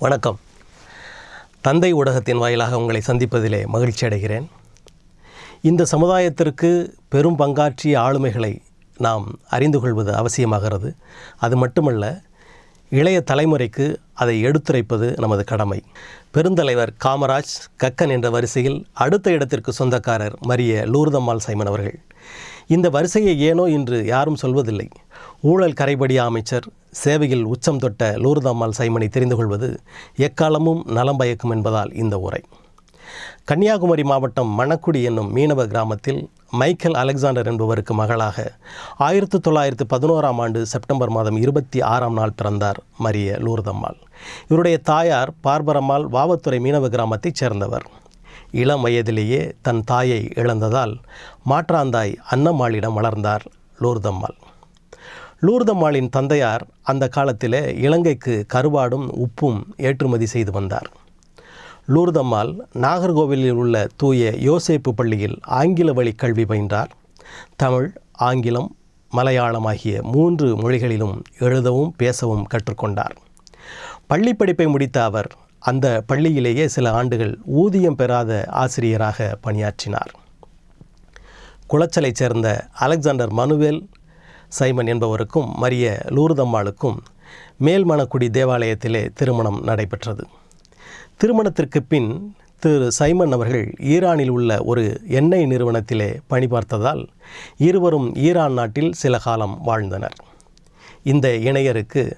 வணக்கம். தந்தை ஊடகத்தின் வாயிலாக உங்களை சந்திப்பதிலே மகிழ்ச்சி அடைகிறேன். இந்த சமுதாயத்திற்கு பெரும் பங்காற்றிய ஆளுமைகளை நாம் அறிந்து கொள்வது அவசியமாகிறது. அது மட்டுமல்ல இளைய தலைமுறைக்கு அதை எடுத்துரைப்பது நமது கடமை. பெருந்தலைவர் காமராஜ் கக்கன் என்ற வரிசையில் அடுத்த இடத்திற்கு சொந்தக்காரர் மரிய லூர்தம்மாள் சைமன் அவர்கள். இந்த வரிசையை ஏனோ இன்று யாரும் சொல்வதில்லை. ஊழல் கரைபடிய அமைச்சர் சேவையில் உச்சம் தொட்ட லூர்தம்மாள் சைமனை தெரிந்து கொள்வது எக்காலமும் நலம் பயக்கும் என்பதால் இந்த உரை. கன்னியாகுமரி மாவட்டம் மணக்குடி என்னும் மீனவ கிராமத்தில் மைக்கேல் அலெக்சாண்டர் என்பவருக்கு மகளாக ஆயிரத்து தொள்ளாயிரத்து பதினோராம் ஆண்டு செப்டம்பர் மாதம் இருபத்தி ஆறாம் நாள் பிறந்தார் மரிய லூர்தம்மாள் இவருடைய தாயார் பார்பரம்மாள் வாவத்துறை மீனவ கிராமத்தைச் சேர்ந்தவர். இளம் வயதிலேயே தன் தாயை இழந்ததால் மாற்றாந்தாய் அன்னம்மாளிடம் வளர்ந்தார் லூர்தம்மாள் லூர்தம்மாளின் தந்தையார் அந்த காலத்தில் இலங்கைக்கு கருவாடும் உப்பும் ஏற்றுமதி செய்து வந்தார். லூர்தம்மாள் நாகர்கோவிலில் உள்ள தூய யோசேப்பு பள்ளியில் ஆங்கில வழி கல்வி பயின்றார். தமிழ் ஆங்கிலம் மலையாளம் ஆகிய மூன்று மொழிகளிலும் எழுதவும் பேசவும் கற்றுக்கொண்டார். பள்ளி படிப்பை முடித்த அவர் அந்த பள்ளியிலேயே சில ஆண்டுகள் ஊதியம் பெறாத ஆசிரியராக பணியாற்றினார். குளச்சலைச் சேர்ந்த அலெக்சாண்டர் மனுவேல் சைமன் என்பவருக்கும் மரிய லூர்தம்மாளுக்கும் மேல்மணக்குடி தேவாலயத்திலே திருமணம் நடைபெற்றது. திருமணத்திற்கு பின் திரு சைமன் அவர்கள் ஈரானில் உள்ள ஒரு எண்ணெய் நிறுவனத்திலே பணிபார்த்ததால் இருவரும் ஈரான் நாட்டில் சில காலம் வாழ்ந்தனர். இந்த இணையருக்கு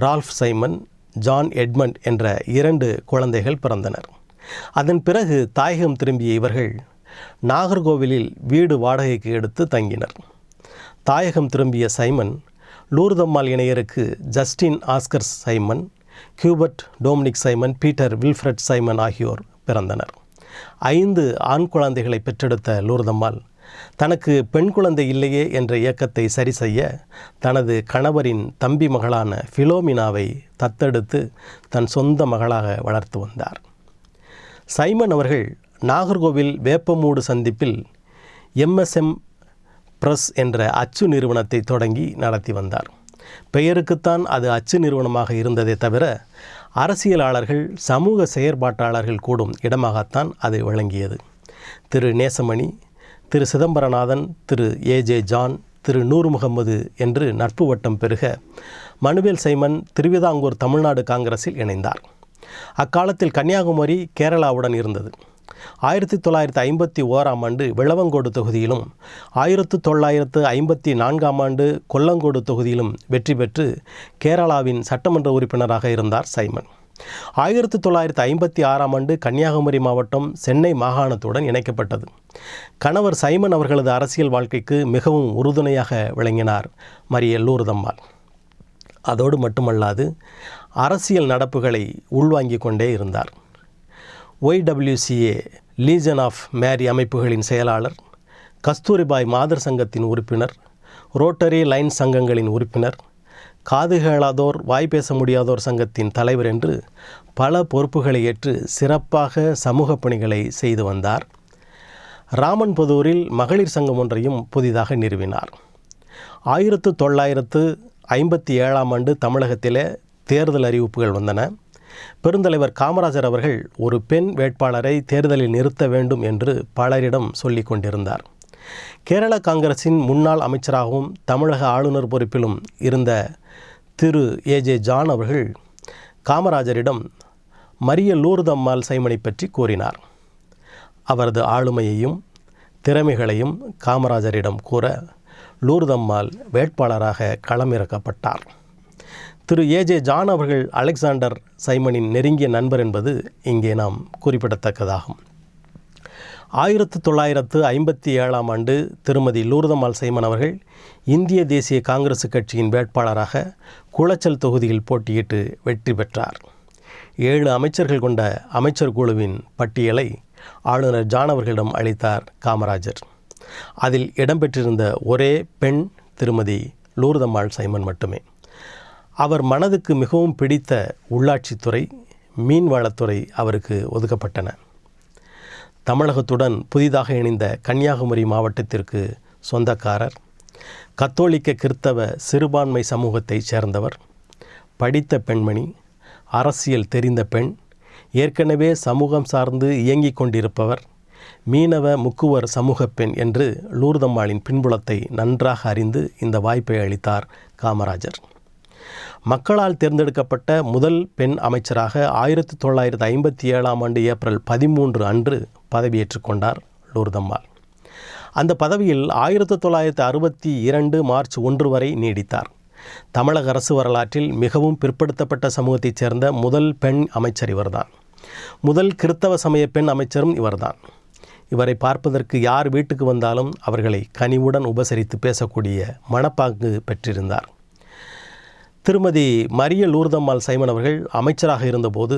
ரால்ஃப் சைமன் ஜான் எட்மண்ட் என்ற இரண்டு குழந்தைகள் பிறந்தனர். அதன் பிறகு தாயகம் திரும்பிய இவர்கள் நாகர்கோவிலில் வீடு வாடகைக்கு எடுத்து தங்கினர். தாயகம் திரும்பிய Simon Lourdammal இணையருக்கு Justin Oscar Simon Cubert Dominic Simon Peter Wilfred Simon ஆகியோர் பிறந்தனர். ஐந்து ஆண் குழந்தைகளை பெற்றெடுத்த லூர்தம்மாள் தனக்கு பெண் குழந்தை இல்லையே என்ற இயக்கத்தை சரி செய்ய தனது கணவரின் தம்பி மகளான ஃபிலோமினாவை தத்தெடுத்து தன் சொந்த மகளாக வளர்த்து வந்தார். சைமன் அவர்கள் நாகர்கோவில் வேப்பமூடு சந்திப்பில் எம்எஸ்எம் பிரஸ் என்ற அச்சு நிறுவனத்தை தொடங்கி நடத்தி வந்தார். பெயருக்குத்தான் அது அச்சு நிறுவனமாக இருந்ததே தவிர அரசியலாளர்கள் சமூக செயற்பாட்டாளர்கள் கூடும் இடமாகத்தான் அது விளங்கியது Thiru Nesamani Thiru Chidambaranathan Thiru A J John Thiru Noor Muhammad என்று நட்பு வட்டம் பெருக மனுவேல் சைமன் திருவிதாங்கூர் தமிழ்நாடு காங்கிரஸில் இணைந்தார். அக்காலத்தில் கன்னியாகுமரி கேரளாவுடன் இருந்தது. ஆயிரத்தி தொள்ளாயிரத்து ஐம்பத்தி ஓராம் ஆண்டு விளவங்கோடு தொகுதியிலும் ஆயிரத்து தொள்ளாயிரத்து ஐம்பத்தி நான்காம் ஆண்டு கொல்லங்கோடு தொகுதியிலும் வெற்றி பெற்று கேரளாவின் சட்டமன்ற உறுப்பினராக இருந்தார் சைமன். ஆயிரத்தி தொள்ளாயிரத்தி ஐம்பத்தி ஆறாம் ஆண்டு கன்னியாகுமரி மாவட்டம் சென்னை மாகாணத்துடன் இணைக்கப்பட்டது. கணவர் சைமன் அவர்களது அரசியல் வாழ்க்கைக்கு மிகவும் உறுதுணையாக விளங்கினார் மரியல்லூர்தம்மாள் அதோடு மட்டுமல்லாது அரசியல் நடப்புகளை உள்வாங்கிக் கொண்டே இருந்தார். ஒய்டபிள்யூசிஏ லீஜன் ஆஃப் மேரி அமைப்புகளின் செயலாளர் கஸ்தூரிபாய் மாதர் சங்கத்தின் உறுப்பினர் ரோட்டரி லைன் சங்கங்களின் உறுப்பினர் காது கேளாதோர் வாய் பேச முடியாதோர் சங்கத்தின் தலைவர் என்று பல பொறுப்புகளை ஏற்று சிறப்பாக சமூக பணிகளை செய்து வந்தார். ராமன்பதூரில் மகளிர் சங்கம் ஒன்றையும் புதிதாக நிறுவினார். ஆயிரத்து தொள்ளாயிரத்து ஐம்பத்தி ஏழாம் ஆண்டு தமிழகத்திலே தேர்தல் அறிவிப்புகள் வந்தன. பெருந்தலைவர் காமராஜர் அவர்கள் ஒரு பெண் வேட்பாளரை தேர்தலில் நிறுத்த வேண்டும் என்று பலரிடம் சொல்லி கொண்டிருந்தார். கேரள காங்கிரசின் முன்னாள் அமைச்சராகவும் தமிழக ஆளுநர் பொறுப்பிலும் இருந்த திரு. ஏஜே ஜான் அவர்கள் காமராஜரிடம் மரிய லூர்தம்மாள் சைமனை பற்றி கூறினார். அவரது ஆளுமையையும் திறமைகளையும் காமராஜரிடம் கூற லூர்தம்மாள் வேட்பாளராக களமிறக்கப்பட்டார். திரு ஏஜே ஜான் அவர்கள் அலெக்சாண்டர் சைமனின் நெருங்கிய நண்பர் என்பது இங்கே நாம் குறிப்பிடத்தக்கதாகும். ஆயிரத்து தொள்ளாயிரத்து ஐம்பத்தி ஏழாம் ஆண்டு திருமதி லூர்தம்மாள் சைமன் அவர்கள் இந்திய தேசிய காங்கிரஸ் கட்சியின் வேட்பாளராக குளச்சல் தொகுதியில் போட்டியிட்டு வெற்றி பெற்றார். ஏழு அமைச்சர்கள் கொண்ட அமைச்சர் குழுவின் பட்டியலை ஆளுநர் ஜான் அவர்களிடம் அளித்தார் காமராஜர். அதில் இடம்பெற்றிருந்த ஒரே பெண் திருமதி லூர்தம்மாள் சைமன் மட்டுமே. அவர் மனதுக்கு மிகவும் பிடித்த உள்ளாட்சித்துறை மீன்வளத்துறை அவருக்கு ஒதுக்கப்பட்டன. தமிழகத்துடன் புதிதாக இணைந்த கன்னியாகுமரி மாவட்டத்திற்கு சொந்தக்காரர் கத்தோலிக்க கிறித்தவ சிறுபான்மை சமூகத்தைச் சேர்ந்தவர் படித்த பெண்மணி அரசியல் தெரிந்த பெண் ஏற்கனவே சமூகம் சார்ந்து இயங்கிக் கொண்டிருப்பவர் மீனவ முக்குவர் சமூக பெண் என்று லூர்தம்மாளின் பின்புலத்தை நன்றாக அறிந்து இந்த வாய்ப்பை அளித்தார் காமராஜர். மக்களால் தேர்ந்தெடுக்கப்பட்ட முதல் பெண் அமைச்சராக ஆயிரத்தி தொள்ளாயிரத்து ஐம்பத்தி ஏழாம் ஆண்டு ஏப்ரல் பதிமூன்று அன்று பதவியேற்றுக் கொண்டார் லூர்தம்மாள் அந்த பதவியில் ஆயிரத்தி தொள்ளாயிரத்து அறுபத்தி இரண்டு மார்ச் ஒன்று வரை நீடித்தார். தமிழக அரசு வரலாற்றில் மிகவும் பிற்படுத்தப்பட்ட சமூகத்தைச் சேர்ந்த முதல் பெண் அமைச்சர் இவர்தான். முதல் கிறித்தவ சமய பெண் அமைச்சரும் இவர்தான். இவரை பார்ப்பதற்கு யார் வீட்டுக்கு வந்தாலும் அவர்களை கனிவுடன் உபசரித்து பேசக்கூடிய மனப்பாங்கு பெற்றிருந்தார். திருமதி மரிய லூர்தம்மாள் சைமன் அவர்கள் அமைச்சராக இருந்தபோது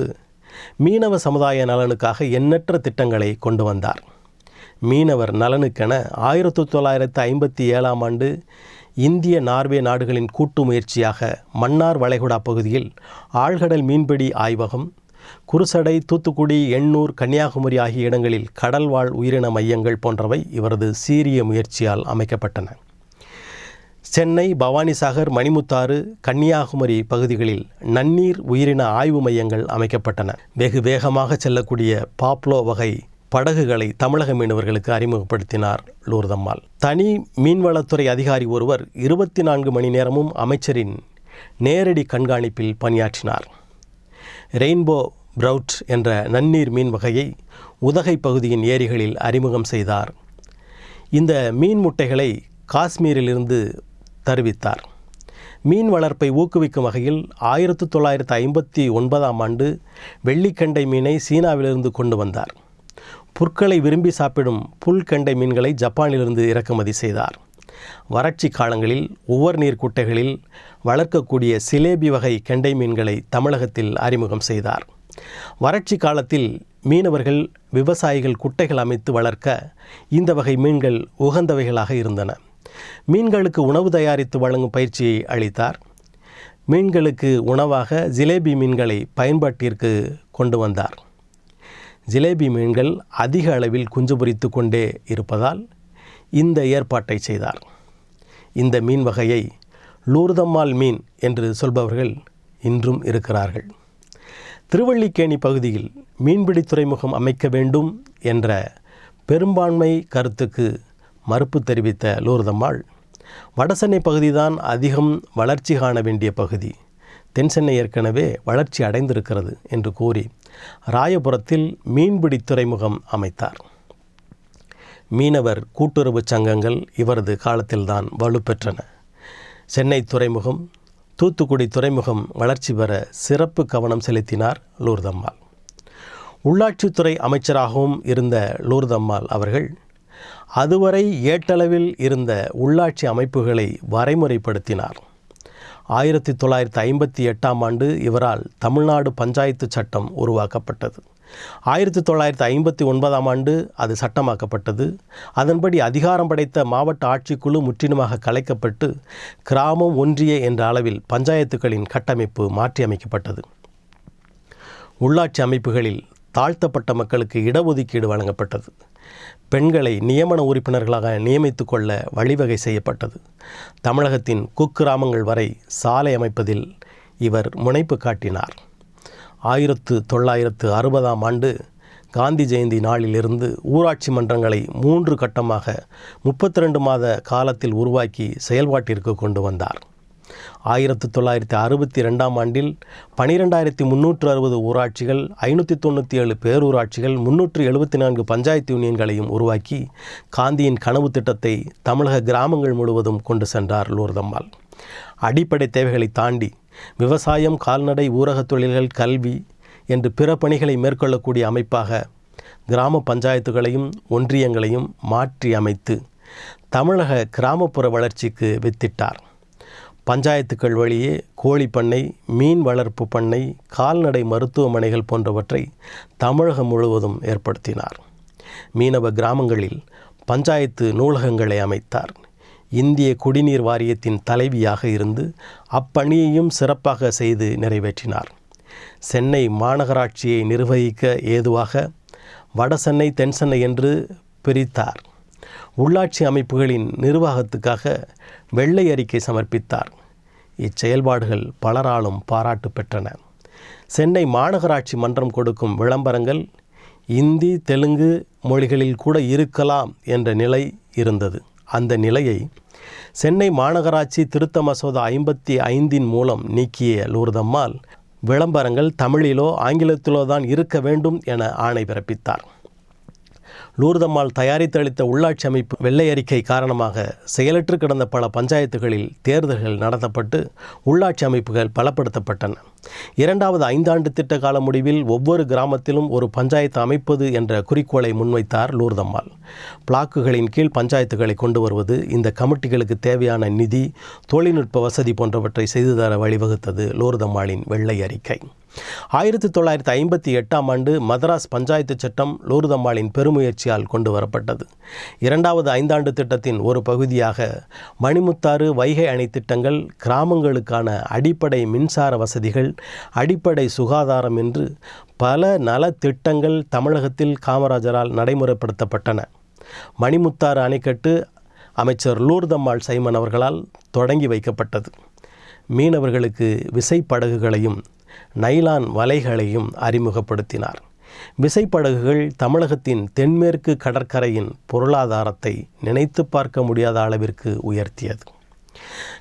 மீனவ சமுதாய நலனுக்காக எண்ணற்ற திட்டங்களை கொண்டு வந்தார். மீனவர் நலனுக்கென ஆயிரத்தி தொள்ளாயிரத்து ஐம்பத்தி ஏழாம் ஆண்டு இந்திய நார்வே நாடுகளின் கூட்டு முயற்சியாக மன்னார் வளைகுடா பகுதியில் ஆழ்கடல் மீன்பிடி ஆய்வகம் குருசடை தூத்துக்குடி எண்ணூர் கன்னியாகுமரி ஆகிய இடங்களில் கடல்வாழ் உயிரின மையங்கள் போன்றவை இவரது சீரிய முயற்சியால் அமைக்கப்பட்டன. சென்னை பவானிசாகர் மணிமுத்தாறு கன்னியாகுமரி பகுதிகளில் நன்னீர் உயிரின ஆய்வு மையங்கள் அமைக்கப்பட்டன. வெகு வேகமாக செல்லக்கூடிய பாப்லோ வகை படகுகளை தமிழக மீனவர்களுக்கு அறிமுகப்படுத்தினார் லூர்தம்மாள். தனி மீன்வளத்துறை அதிகாரி ஒருவர் இருபத்தி நான்கு மணி நேரமும் அமைச்சரின் நேரடி கண்காணிப்பில் பணியாற்றினார். ரெயின்போ ப்ரவுட் என்ற நன்னீர் மீன் வகையை உதகை பகுதியின் ஏரிகளில் அறிமுகம் செய்தார். இந்த மீன் முட்டைகளை காஷ்மீரிலிருந்து தருவித்தார். மீன் வளர்ப்பை ஊக்குவிக்கும் வகையில் ஆயிரத்து தொள்ளாயிரத்து ஐம்பத்தி ஒன்பதாம் ஆண்டு வெள்ளிக்கண்டை மீனை சீனாவிலிருந்து கொண்டு வந்தார். புற்களை விரும்பி சாப்பிடும் புல்கண்டை மீன்களை ஜப்பானிலிருந்து இறக்குமதி செய்தார். வறட்சி காலங்களில் உவர் நீர் குட்டைகளில் வளர்க்கக்கூடிய சிலேபி வகை கெண்டை மீன்களை தமிழகத்தில் அறிமுகம் செய்தார். வறட்சி காலத்தில் மீனவர்கள் விவசாயிகள் குட்டைகள் அமைத்து வளர்க்க இந்த வகை மீன்கள் உகந்தவைகளாக இருந்தன. மீன்களுக்கு உணவு தயாரித்து வழங்கும் பயிற்சியை அளித்தார். மீன்களுக்கு உணவாக ஜிலேபி மீன்களை பயன்பாட்டிற்கு கொண்டு வந்தார். ஜிலேபி மீன்கள் அதிக அளவில் குஞ்சு பொறித்து கொண்டே இருப்பதால் இந்த ஏற்பாட்டை செய்தார். இந்த மீன் வகையை லூர்தம்மாள் மீன் என்று சொல்பவர்கள் இன்றும் இருக்கிறார்கள். திருவள்ளிக்கேணி பகுதியில் மீன்பிடி துறைமுகம் அமைக்க வேண்டும் என்ற பெரும்பான்மை கருத்துக்கு மறுப்பு தெரிவித்த லூர்தம்மாள் வடசென்னை பகுதிதான் அதிகம் வளர்ச்சி காண வேண்டிய பகுதி. தென்சென்னை ஏற்கனவே வளர்ச்சி அடைந்திருக்கிறது என்று கூறி ராயபுரத்தில் மீன்பிடி துறைமுகம் அமைத்தார். மீனவர் கூட்டுறவு சங்கங்கள் இவரது காலத்தில்தான் வலுப்பெற்றன. சென்னை துறைமுகம் தூத்துக்குடி துறைமுகம் வளர்ச்சி பெற சிறப்பு கவனம் செலுத்தினார் லூர்தம்மாள். உள்ளாட்சித்துறை அமைச்சராகவும் இருந்த லூர்தம்மாள் அவர்கள் அதுவரை ஏட்டளவில் இருந்த உள்ளாட்சி அமைப்புகளை வரைமுறைப்படுத்தினார். ஆயிரத்தி தொள்ளாயிரத்தி ஐம்பத்தி எட்டாம் ஆண்டு இவரால் தமிழ்நாடு பஞ்சாயத்து சட்டம் உருவாக்கப்பட்டது. ஆயிரத்தி தொள்ளாயிரத்தி ஐம்பத்தி ஒன்பதாம் ஆண்டு அது சட்டமாக்கப்பட்டது. அதன்படி அதிகாரம் படைத்த மாவட்ட ஆட்சிக்குழு முற்றிலுமாக கலைக்கப்பட்டு கிராமம் ஒன்றிய என்ற அளவில் பஞ்சாயத்துகளின் கட்டமைப்பு மாற்றியமைக்கப்பட்டது. உள்ளாட்சி அமைப்புகளில் தாழ்த்தப்பட்ட மக்களுக்கு இடஒதுக்கீடு வழங்கப்பட்டது. பெண்களை நியமன உறுப்பினர்களாக நியமித்து கொள்ள வழிவகை செய்யப்பட்டது. தமிழகத்தின் குக்கிராமங்கள் வரை சாலை அமைப்பதில் இவர் முனைப்பு காட்டினார். ஆயிரத்து தொள்ளாயிரத்து அறுபதாம் ஆண்டு காந்தி ஜெயந்தி நாளிலிருந்து ஊராட்சி மன்றங்களை மூன்று கட்டமாக முப்பத்தி ரெண்டு மாத காலத்தில் உருவாக்கி செயல்பாட்டிற்கு கொண்டு வந்தார். ஆயிரத்தி தொள்ளாயிரத்தி அறுபத்தி ரெண்டாம் ஆண்டில் பனிரெண்டாயிரத்தி முந்நூற்று அறுபது ஊராட்சிகள் ஐநூற்றி தொண்ணூற்றி ஏழு பேரூராட்சிகள் முன்னூற்று எழுபத்தி நான்கு பஞ்சாயத்து யூனியன்களையும் உருவாக்கி காந்தியின் கனவு திட்டத்தை தமிழக கிராமங்கள் முழுவதும் கொண்டு சென்றார் லூர்தம்மாள் அடிப்படை தேவைகளை தாண்டி விவசாயம் கால்நடை ஊரகத் தொழில்கள் கல்வி என்று பிற பணிகளை மேற்கொள்ளக்கூடிய அமைப்பாக கிராம பஞ்சாயத்துகளையும் ஒன்றியங்களையும் மாற்றி அமைத்து தமிழக கிராமப்புற வளர்ச்சிக்கு வித்திட்டார். பஞ்சாயத்துக்கள் வழியே கோழி பண்ணை மீன் வளர்ப்பு பண்ணை கால்நடை மருத்துவமனைகள் போன்றவற்றை தமிழகம் முழுவதும் ஏற்படுத்தினார். மீனவ கிராமங்களில் பஞ்சாயத்து நூலகங்களை அமைத்தார். இந்திய குடிநீர் வாரியத்தின் தலைவியாக இருந்து அப்பணியையும் சிறப்பாக செய்து நிறைவேற்றினார். சென்னை மாநகராட்சியை நிர்வகிக்க ஏதுவாக வடசென்னை தென்சென்னை என்று பிரித்தார். உள்ளாட்சி அமைப்புகளின் நிர்வாகத்துக்காக வெள்ளை அறிக்கை சமர்ப்பித்தார். இச்செயல்பாடுகள் பலராலும் பாராட்டு பெற்றன. சென்னை மாநகராட்சி மன்றம் கொடுக்கும் விளம்பரங்கள் இந்தி தெலுங்கு மொழிகளில் கூட இருக்கலாம் என்ற நிலை இருந்தது. அந்த நிலையை சென்னை மாநகராட்சி திருத்த மசோதா ஐம்பத்தி ஐந்தின் மூலம் நீக்கிய லூர்தம்மாள் விளம்பரங்கள் தமிழிலோ ஆங்கிலத்திலோ தான் இருக்க வேண்டும் என ஆணை பிறப்பித்தார். லூர்தம்மாள் தயாரித்தளித்த உள்ளாட்சி அமைப்பு வெள்ளை அறிக்கை காரணமாக செயலற்று கிடந்த பல பஞ்சாயத்துகளில் தேர்தல்கள் நடத்தப்பட்டு உள்ளாட்சி அமைப்புகள் பலப்படுத்தப்பட்டன. இரண்டாவது ஐந்தாண்டு திட்ட கால முடிவில் ஒவ்வொரு கிராமத்திலும் ஒரு பஞ்சாயத்து அமைப்பது என்ற குறிக்கோளை முன்வைத்தார் லூர்தம்மாள். பிளாக்குகளின் கீழ் பஞ்சாயத்துகளை கொண்டு வருவது இந்த கமிட்டிகளுக்கு தேவையான நிதி தொழில்நுட்ப வசதி போன்றவற்றை செய்து தர வழிவகுத்தது லூர்தம்மாளின் வெள்ளை அறிக்கை ஆயிரத்தி தொள்ளாயிரத்தி ஐம்பத்தி எட்டாம் ஆண்டு மதராஸ் பஞ்சாயத்து சட்டம் லூர்தம்மாளின் பெருமுயற்சியால் கொண்டு வரப்பட்டது இரண்டாவது ஐந்தாண்டு திட்டத்தின் ஒரு பகுதியாக மணிமுத்தாறு வைகை அணை திட்டங்கள் கிராமங்களுக்கான அடிப்படை மின்சார வசதிகள் அடிப்படை சுகாதாரம் என்று பல நலத்திட்டங்கள் தமிழகத்தில் காமராஜரால் நடைமுறைப்படுத்தப்பட்டன. மணிமுத்தாறு அணைக்கட்டு அமைச்சர் லூர்தம்மாள் சைமன் அவர்களால் தொடங்கி வைக்கப்பட்டது. மீனவர்களுக்கு விசைப்படகுகளையும் நைலான் வலைகளையும் அறிமுகப்படுத்தினார். விசைப்படகுகள் தமிழகத்தின் தென்மேற்கு கடற்கரையின் பொருளாதாரத்தை நினைத்து பார்க்க முடியாத அளவிற்கு உயர்த்தியது.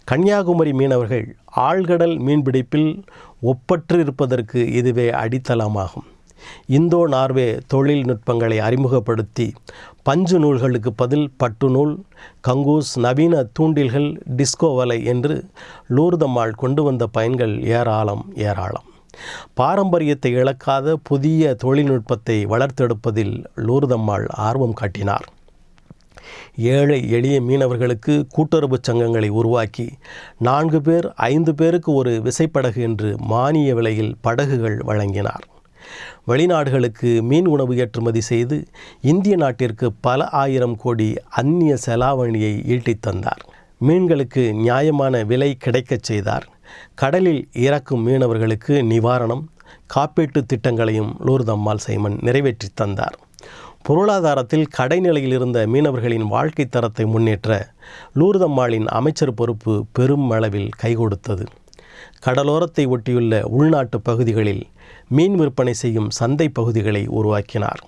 கன்னியாகுமரி மீனவர்கள் ஆழ்கடல் மீன்பிடிப்பில் ஒப்பற்று இருப்பதற்கு இதுவே அடித்தளமாகும். இந்தோ நார்வே தொழில்நுட்பங்களை அறிமுகப்படுத்தி பஞ்சு நூல்களுக்கு பதில் பட்டு நூல் கங்கூஸ் நவீன தூண்டில்கள் டிஸ்கோ வலை என்று லூர்தம்மாள் கொண்டு வந்த பயன்கள் ஏராளம் ஏராளம். பாரம்பரியத்தை இழக்காத புதிய தொழில்நுட்பத்தை வளர்த்தெடுப்பதில் லூர்தம்மாள் ஆர்வம் காட்டினார். ஏழை எளிய மீனவர்களுக்கு கூட்டுறவு சங்கங்களை உருவாக்கி நான்கு பேர் ஐந்து பேருக்கு ஒரு விசைப்படகு என்று மானிய விலையில் படகுகள் வழங்கினார். வெளிநாடுகளுக்கு மீன் உணவு ஏற்றுமதி செய்து இந்திய நாட்டிற்கு பல ஆயிரம் கோடி அந்நிய செலாவணியை ஈட்டித் தந்தார். மீன்களுக்கு நியாயமான விலை கிடைக்கச் செய்தார். கடலில் இறக்கும் மீனவர்களுக்கு நிவாரணம் காப்பீட்டு திட்டங்களையும் லூர்தம்மாள் சைமன் நிறைவேற்றி தந்தார். பொருளாதாரத்தில் கடைநிலையில் இருந்த மீனவர்களின் வாழ்க்கை தரத்தை முன்னேற்ற லூர்தம்மாளின் அமைச்சர் பொறுப்பு பெரும் அளவில் கைகொடுத்தது. கடலோரத்தை ஒட்டியுள்ள உள்நாட்டு பகுதிகளில் மீன் விற்பனை செய்யும் சந்தை பகுதிகளை உருவாக்கினார்.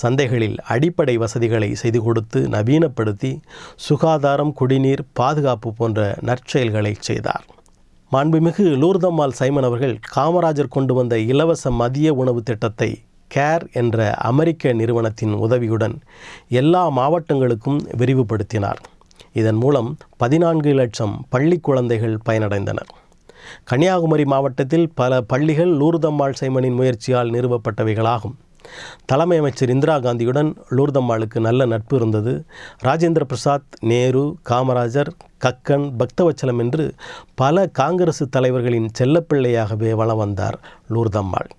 சந்தைகளில் அடிப்படை வசதிகளை செய்து கொடுத்து நவீனப்படுத்தி சுகாதாரம் குடிநீர் பாதுகாப்பு போன்ற நற்செயல்களை செய்தார். மாண்புமிகு லூர்தம்மாள் சைமன் அவர்கள் காமராஜர் கொண்டு வந்த இலவச மதிய உணவு திட்டத்தை கேர் என்ற அமெரிக்க நிறுவனத்தின் உதவியுடன் எல்லா மாவட்டங்களுக்கும் விரிவுபடுத்தினார். இதன் மூலம் பதினான்கு லட்சம் பள்ளி குழந்தைகள் பயனடைந்தனர். கன்னியாகுமரி மாவட்டத்தில் பல பள்ளிகள் லூர்தம்மாள் சைமனின் முயற்சியால் நிறுவப்பட்டவைகளாகும். தலைமை அமைச்சர் இந்திரா காந்தியுடன் லூர்தம்மாளுக்கு நல்ல நட்பு இருந்தது. ராஜேந்திர பிரசாத் நேரு காமராஜர் கக்கன் பக்தவச்சலம் என்று பல காங்கிரசு தலைவர்களின் செல்லப்பிள்ளையாகவே வளம் வந்தார் லூர்தம்மாள்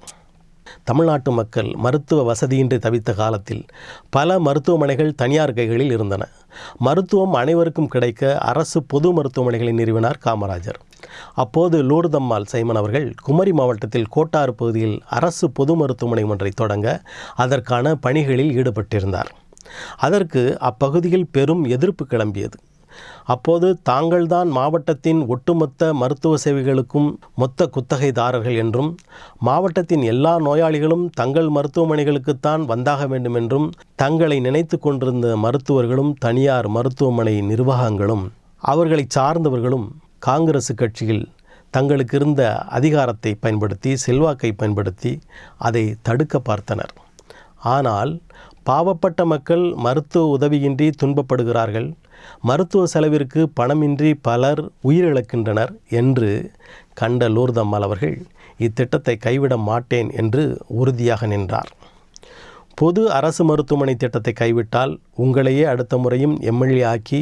தமிழ்நாட்டு மக்கள் மருத்துவ வசதியின்றி தவித்த காலத்தில் பல மருத்துவமனைகள் தனியார் கைகளில் இருந்தன. மருத்துவம் அனைவருக்கும் கிடைக்க அரசு பொது மருத்துவமனைகளை நிறுவினார் காமராஜர். அப்போது லூர்தம்மாள் சைமன் அவர்கள் குமரி மாவட்டத்தில் கோட்டாறு பகுதியில் அரசு பொது மருத்துவமனை ஒன்றை தொடங்க அதற்கான பணிகளில் ஈடுபட்டிருந்தார். அதற்கு அப்பகுதியில் பெரும் எதிர்ப்பு கிளம்பியது. அப்போது தாங்கள்தான் மாவட்டத்தின் ஒட்டுமொத்த மருத்துவ சேவைகளுக்கும் மொத்த குத்தகைதாரர்கள் என்றும் மாவட்டத்தின் எல்லா நோயாளிகளும் தங்கள் மருத்துவமனைகளுக்குத்தான் வந்தாக வேண்டும் என்றும் தங்களை நினைத்து கொண்டிருந்த மருத்துவர்களும் தனியார் மருத்துவமனை நிர்வாகங்களும் அவர்களை சார்ந்தவர்களும் காங்கிரஸ் கட்சியில் தங்களுக்கு இருந்த அதிகாரத்தை பயன்படுத்தி செல்வாக்கை பயன்படுத்தி அதை தடுக்க பார்த்தனர். ஆனால் பாவப்பட்ட மக்கள் மருத்துவ உதவியின்றி துன்பப்படுகிறார்கள். மருத்துவ செலவிற்கு பணமின்றி பலர் உயிரிழக்கின்றனர் என்று கண்ட லூர்தம்மாள் அவர்கள் இத்திட்டத்தை கைவிட மாட்டேன் என்று உறுதியாக நின்றார். பொது அரசு மருத்துவமனை திட்டத்தை கைவிட்டால் உங்களையே அடுத்த முறையும் எம்எல்ஏ ஆக்கி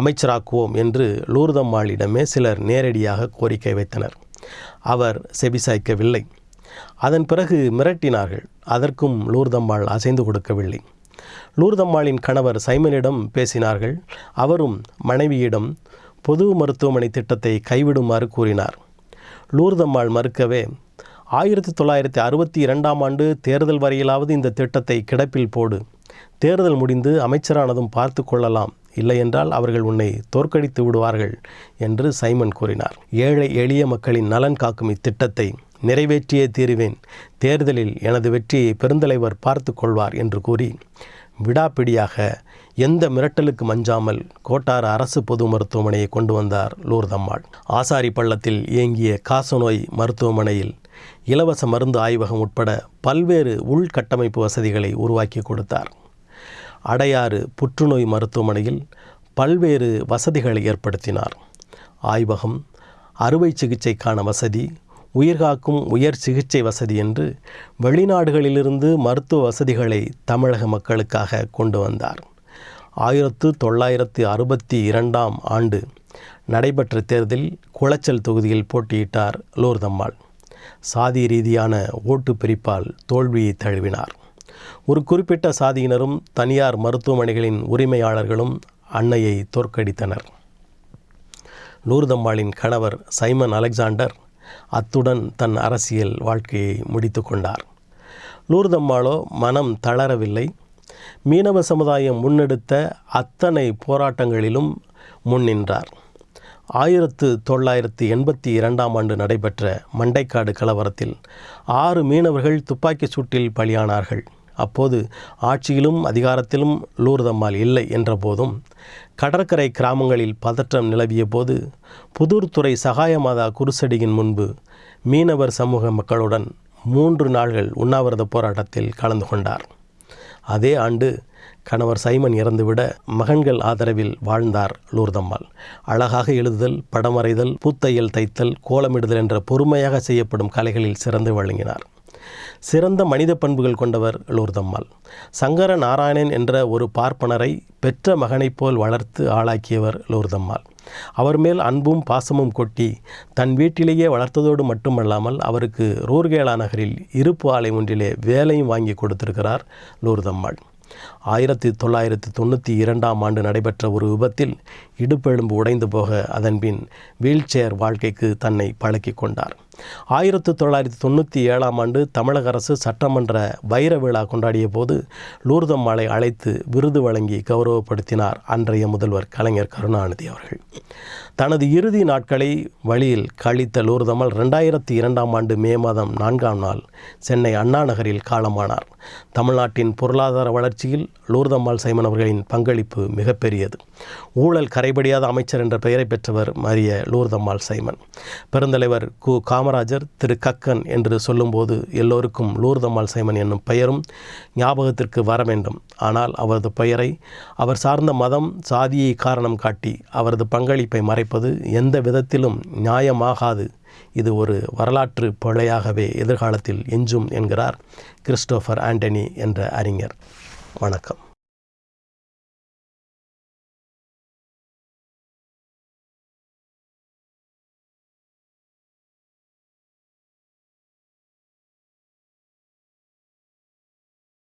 அமைச்சராக்குவோம் என்று லூர்தம்மாளிடமே சிலர் நேரடியாக கோரிக்கை வைத்தனர். அவர் செபிசாய்க்கவில்லை அதன் பிறகு மிரட்டினார்கள். அதற்கும் லூர்தம்மாள் அசைந்து கொடுக்கவில்லை. லூர்தம்மாளின் கணவர் சைமனிடம் பேசினார்கள். அவரும் மனைவியிடம் பொது மருத்துவமனை திட்டத்தை கைவிடுமாறு கூறினார். லூர்தம்மாள் மறுக்கவே ஆயிரத்தி தொள்ளாயிரத்தி அறுபத்தி இரண்டாம் ஆண்டு தேர்தல் வரையிலாவது இந்த திட்டத்தை கிடப்பில் போடு. தேர்தல் முடிந்து அமைச்சரானதும் பார்த்து கொள்ளலாம். இல்லையென்றால் அவர்கள் உன்னை தோற்கடித்து விடுவார்கள் என்று சைமன் கூறினார். ஏழை எளிய மக்களின் நலன் காக்கும் இத்திட்டத்தை நிறைவேற்றியே தீருவேன். தேர்தலில் எனது வெற்றியை பெருந்தலைவர் பார்த்து கொள்வார் என்று கூறி விடாப்பிடியாக எந்த மிரட்டலுக்கு மஞ்சாமல் கோட்டார் அரசு பொது மருத்துவமனையை கொண்டு வந்தார் லூர்தம்மாள் ஆசாரி பள்ளத்தில் இயங்கிய காசநோய் மருத்துவமனையில் இலவச மருந்து ஆய்வகம் உட்பட பல்வேறு உள்கட்டமைப்பு வசதிகளை உருவாக்கி கொடுத்தார். அடையாறு புற்றுநோய் மருத்துவமனையில் பல்வேறு வசதிகளை ஏற்படுத்தினார். ஆய்வகம் அறுவை சிகிச்சைக்கான வசதி உயிர்காக்கும் உயர் சிகிச்சை வசதி என்று வெளிநாடுகளிலிருந்து மருத்துவ வசதிகளை தமிழக மக்களுக்காக கொண்டு வந்தார். ஆயிரத்து தொள்ளாயிரத்து அறுபத்தி இரண்டாம் ஆண்டு நடைபெற்ற தேர்தலில் குளச்சல் தொகுதியில் போட்டியிட்டார் லூர்தம்மாள். சாதி ரீதியான ஓட்டு பிரிப்பால் தோல்வியை தழுவினார். ஒரு குறிப்பிட்ட சாதியினரும் தனியார் மருத்துவமனைகளின் உரிமையாளர்களும் அன்னையை தோற்கடித்தனர். லூர்தம்மாளின் கணவர் சைமன் அலெக்சாண்டர் அத்துடன் தன் அரசியல் வாழ்க்கையை முடித்து கொண்டார். லூர்தம்மாளோ மனம் தளரவில்லை. மீனவ சமுதாயம் முன்னெடுத்த அத்தனை போராட்டங்களிலும் முன்னின்றார் ஆயிரத்து தொள்ளாயிரத்து எண்பத்தி இரண்டாம் ஆண்டு நடைபெற்ற மண்டைக்காடு கலவரத்தில் ஆறு மீனவர்கள் துப்பாக்கிச் சூட்டில் பலியானார்கள். அப்போது ஆட்சியிலும் அதிகாரத்திலும் லூர்தம்மாள் இல்லை என்றபோதும் கடற்கரை கிராமங்களில் பதற்றம் நிலவிய போது புதூர்துறை சகாயமாதா குருசடியின் முன்பு மீனவர் சமூக மக்களுடன் மூன்று நாள்கள் உண்ணாவிரத போராட்டத்தில் கலந்து கொண்டார். அதே ஆண்டு கணவர் சைமன் இறந்துவிட மகன்கள் ஆதரவில் வாழ்ந்தார் லூர்தம்மாள். அழகாக எழுதுதல் படம் வரைதல் பூத்தையல் தைத்தல் கோலமிடுதல் என்ற பொறுமையாக செய்யப்படும் கலைகளில் சிறந்து வழங்கினார் சிறந்த மனித பண்புகள் கொண்டவர் லூர்தம்மாள். சங்கர நாராயணன் என்ற ஒரு பார்ப்பனரை பெற்ற மகனைப் போல் வளர்த்து ஆளாக்கியவர் லூர்தம்மாள். அவர் மேல் அன்பும் பாசமும் கொட்டி தன் வீட்டிலேயே வளர்த்ததோடு மட்டுமல்லாமல் அவருக்கு ரூர்கேலா நகரில் இருப்பு ஆலை ஒன்றிலே வேலையும் வாங்கி கொடுத்திருக்கிறார் லூர்தம்மாள். ஆயிரத்தி தொள்ளாயிரத்தி தொண்ணூற்றி இரண்டாம் ஆண்டு நடைபெற்ற ஒரு விபத்தில் இடுப்பெலும்பு உடைந்து போக அதன்பின் வீல்சேர் வாழ்க்கைக்கு தன்னை பழக்கி கொண்டார். ஆயிரத்தி தொள்ளாயிரத்தி தொண்ணூற்றி ஏழாம் ஆண்டு தமிழக அரசு சட்டமன்ற வைர விழா கொண்டாடிய போது லூர்தம்மாளை அழைத்து விருது வழங்கி கௌரவப்படுத்தினார் அன்றைய முதல்வர் கலைஞர் கருணாநிதி அவர்கள். தனது இறுதி நாட்களை வழியில் கழித்த லூர்தம்மாள் ரெண்டாயிரத்தி இரண்டாம் ஆண்டு மே மாதம் நான்காம் நாள் சென்னை அண்ணா நகரில் காலமானார். தமிழ்நாட்டின் பொருளாதார வளர்ச்சியில் லூர்தம்மாள் சைமன் அவர்களின் பங்களிப்பு மிகப்பெரியது. ஊழல் கரைபடியாத அமைச்சர் என்ற பெயரை பெற்றவர் மரிய லூர்தம்மாள் சைமன். பெருந்தலைவர் கு. காமராஜர் திரு. கக்கன் என்று சொல்லும்போது எல்லோருக்கும் லூர்தம்மாள் சைமன் என்னும் பெயரும் ஞாபகத்திற்கு வர வேண்டும். ஆனால் அவரது பெயரை அவர் சார்ந்த மதம் சாதியை காரணம் காட்டி அவரது பங்களிப்பை மறை மறைப்பது எந்த விதத்திலும் நியாயமாகாது. இது ஒரு வரலாற்று பிழையாகவே எதிர்காலத்தில் எஞ்சும் என்கிறார் கிறிஸ்டோஃபர் ஆண்டனி என்ற அறிஞர். வணக்கம்.